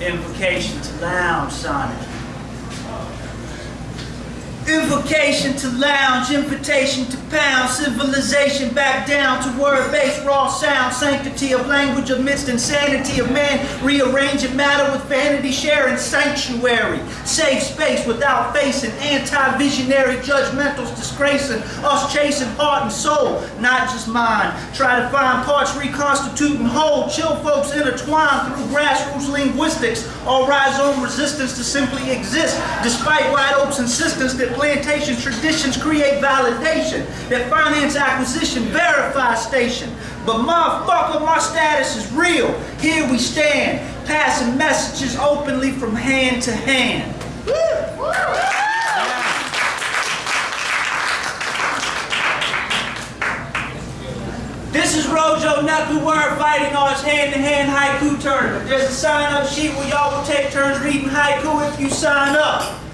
Invocation to lounge sonnet. Invocation to lounge, invitation to pound, civilization back down to word-based raw sound, sanctity of language amidst insanity of man, rearranging matter with vanity, sharing sanctuary, safe space without facing anti-visionary judgmentals disgracing us chasing heart and soul, not just mind. Try to find parts reconstituting whole, chill folks intertwined through grassroots linguistics, all rhizome resistance to simply exist, despite White Oak's insistence that plantation traditions create validation, that finance acquisition verifies station. But motherfucker, my status is real. Here we stand, passing messages openly from hand to hand. This is Rojo Knuckle Word Fighting Arts hand-to-hand haiku tournament. There's a sign-up sheet where y'all will take turns reading haiku if you sign up.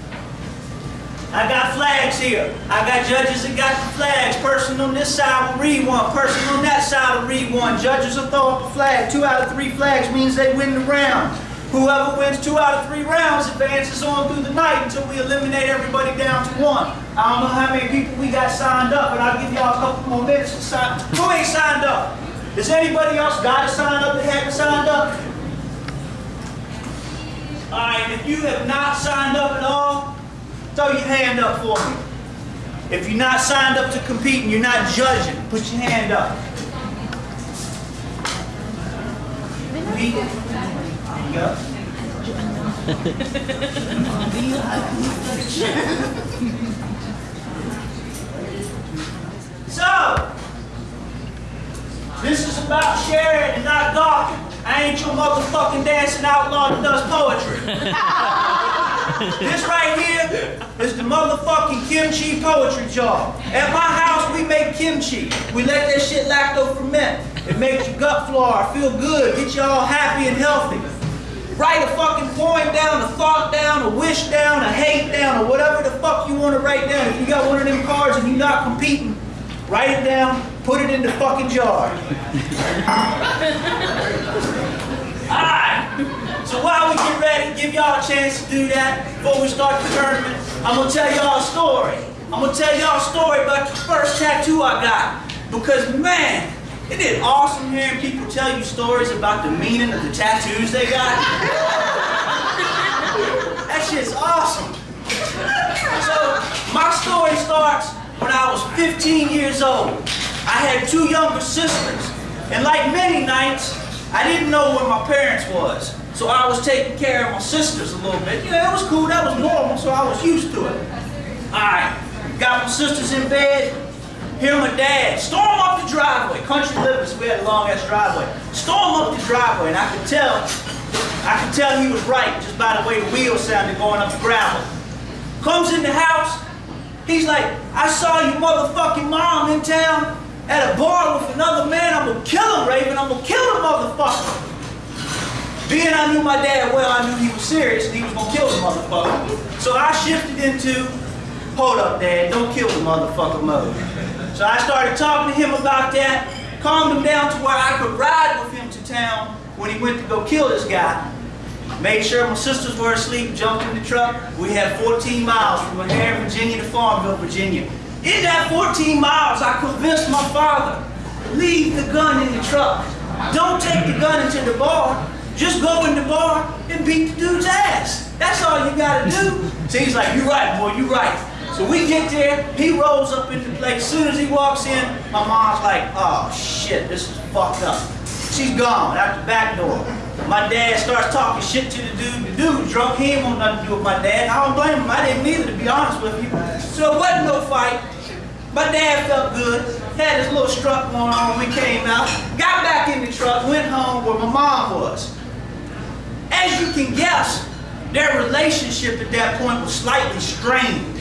I got flags here. I got judges that got the flags. Person on this side will read one. Person on that side will read one. Judges will throw up a flag. Two out of three flags means they win the round. Whoever wins two out of three rounds advances on through the night until we eliminate everybody down to one. I don't know how many people we got signed up, but I'll give y'all a couple more minutes to sign. Who ain't signed up? Does anybody else got to sign up that haven't signed up? All right, if you have not signed up at all, throw your hand up for me. If you're not signed up to compete and you're not judging, put your hand up. So, this is about sharing and not gawking. I ain't your motherfucking dancing outlaw that does poetry. this right here is the motherfucking kimchi poetry jar. At my house, we make kimchi. We let that shit lacto ferment. It makes your gut flora feel good, get you all happy and healthy. Write a fucking poem down, a thought down, a wish down, a hate down, or whatever the fuck you want to write down. If you got one of them cards and you're not competing, write it down, put it in the fucking jar. Alright, ah! So while we get ready, give y'all a chance to do that before we start the tournament, I'm gonna tell y'all a story. I'm gonna tell y'all a story about the first tattoo I got. Because man, it awesome hearing people tell you stories about the meaning of the tattoos they got? that shit's awesome. So, my story starts when I was 15 years old. I had two younger sisters, and like many nights, I didn't know where my parents was. So I was taking care of my sisters a little bit. You know, it was cool, that was normal, so I was used to it. Alright, got my sisters in bed, hear my dad storm up the driveway. Country living, so we had a long ass driveway. Storm up the driveway, and I could tell, I could tell he was right just by the way the wheels sounded going up the gravel. Comes in the house, he's like, I saw your motherfucking mom in town at a bar with another man. I'm gonna kill him, Raven. I'm gonna kill. Being I knew my dad well, I knew he was serious and he was gonna kill the motherfucker. So I shifted into, hold up, Dad, don't kill the motherfucker mode. So I started talking to him about that, calmed him down to where I could ride with him to town when he went to go kill this guy. Made sure my sisters were asleep, jumped in the truck. We had 14 miles from O'Hare, Virginia to Farmville, Virginia. In that 14 miles, I convinced my father, leave the gun in the truck. Don't take the gun into the bar. Just go in the bar and beat the dude's ass. That's all you gotta do. So he's like, you right, boy, you right. So we get there, he rolls up into place. As soon as he walks in, my mom's like, oh shit, this is fucked up. She's gone out the back door. My dad starts talking shit to the dude. The dude drunk, he ain't want nothing to do with my dad. I don't blame him, I didn't either, to be honest with you. So it wasn't no fight. My dad felt good, had his little strut going on when we came out, got back in the truck, went home where my mom was. As you can guess, their relationship at that point was slightly strained.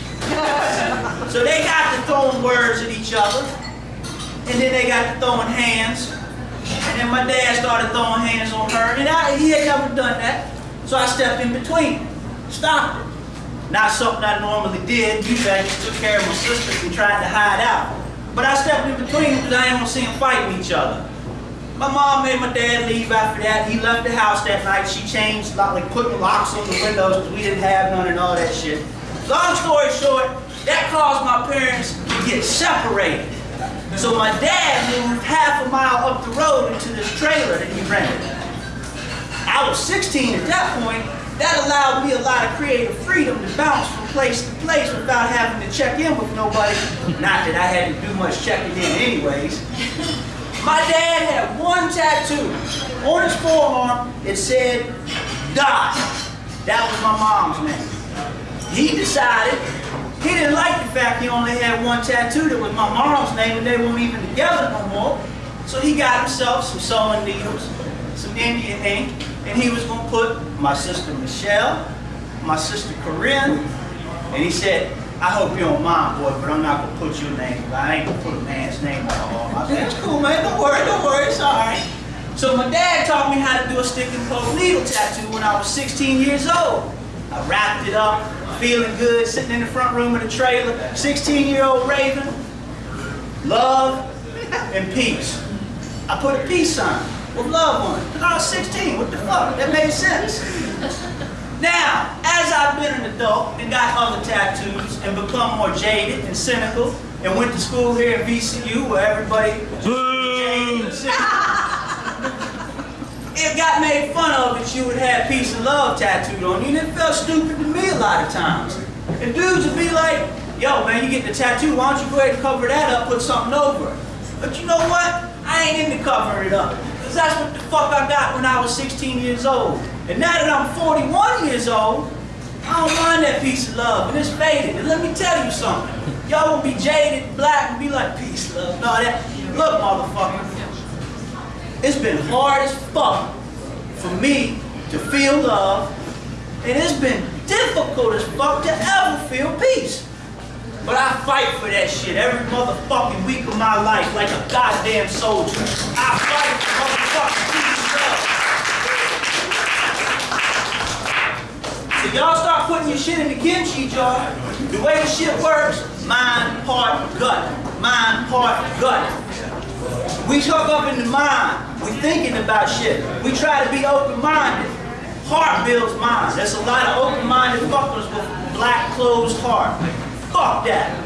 so they got to throwing words at each other, and then they got to throwing hands, and then my dad started throwing hands on her, and I, he had never done that. So I stepped in between, stopped it. Not something I normally did. I just took care of my sisters and tried to hide out. But I stepped in between because I didn't want to see them fighting each other. My mom made my dad leave after that. He left the house that night. She changed, like, putting locks on the windows because we didn't have none and all that shit. Long story short, that caused my parents to get separated. So my dad moved half a mile up the road into this trailer that he rented. I was 16 at that point. That allowed me a lot of creative freedom to bounce from place to place without having to check in with nobody. Not that I had to do much checking in anyways. My dad had one tattoo on his forearm. It said, Dot. That was my mom's name. He decided he didn't like the fact he only had one tattoo that was my mom's name and they weren't even together no more. So he got himself some sewing needles, some Indian ink, and he was gonna put my sister Michelle, my sister Corinne, and he said, I hope you don't mind, boy, but I'm not gonna put your name. I ain't gonna put a man's name on arm. I said, it's cool, man. Don't worry, don't worry. It's all right. So my dad taught me how to do a stick and poke needle tattoo when I was 16 years old. I wrapped it up, feeling good, sitting in the front room of the trailer. 16-year-old Raven, love and peace. I put a peace sign with love on it. Because I was 16. What the fuck? That made sense. Now, as I've been an adult and got other tattoos and become more jaded and cynical and went to school here at VCU where everybody jaded and cynical, it got made fun of that you would have peace and love tattooed on you and it felt stupid to me a lot of times. And dudes would be like, yo man, you get the tattoo, why don't you go ahead and cover that up, put something over it. But you know what? I ain't into covering it up. Because that's what the fuck I got when I was 16 years old. And now that I'm 41 years old, I don't mind that piece of love, and it's faded. And let me tell you something. Y'all will be jaded, black, and be like, peace, love, and all that. Look, motherfucker, it's been hard as fuck for me to feel love, and it's been difficult as fuck to ever feel peace. But I fight for that shit every motherfucking week of my life like a goddamn soldier. I fight So y'all start putting your shit in the kimchi jar. The way the shit works, mind, heart, gut. Mind, heart, gut. We talk up in the mind. We thinking about shit. We try to be open-minded. Heart builds mind. There's a lot of open-minded fuckers with black closed heart. Fuck that.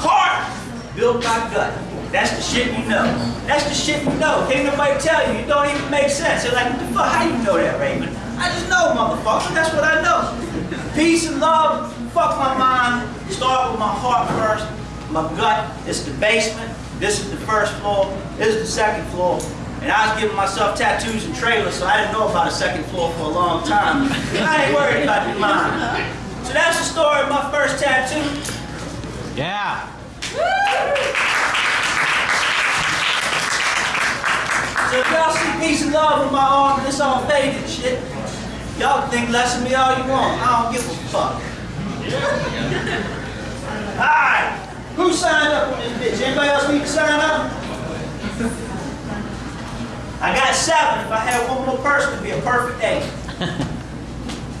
Heart built by gut. That's the shit you know. That's the shit you know. Can't nobody tell you. It don't even make sense. They're like, what the fuck? How you know that, Raven? I just know, motherfucker. That's what I know. Peace and love. Fuck my mind. Start with my heart first. My gut. It's the basement. This is the first floor. This is the second floor. And I was giving myself tattoos and trailers, so I didn't know about a second floor for a long time. I ain't worried about the mind. So that's the story of my first tattoo. Yeah. So if y'all see peace and love on my arm and it's all faded shit, y'all think less of me all you want. I don't give a fuck. Alright, who signed up on this bitch? Anybody else need to sign up? I got seven. If I had one more person, it'd be a perfect eight.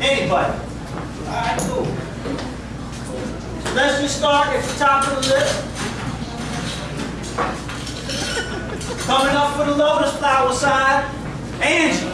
Anybody? Alright, cool. So let's just start at the top of the list. Coming up for the lotus flower side, Angie.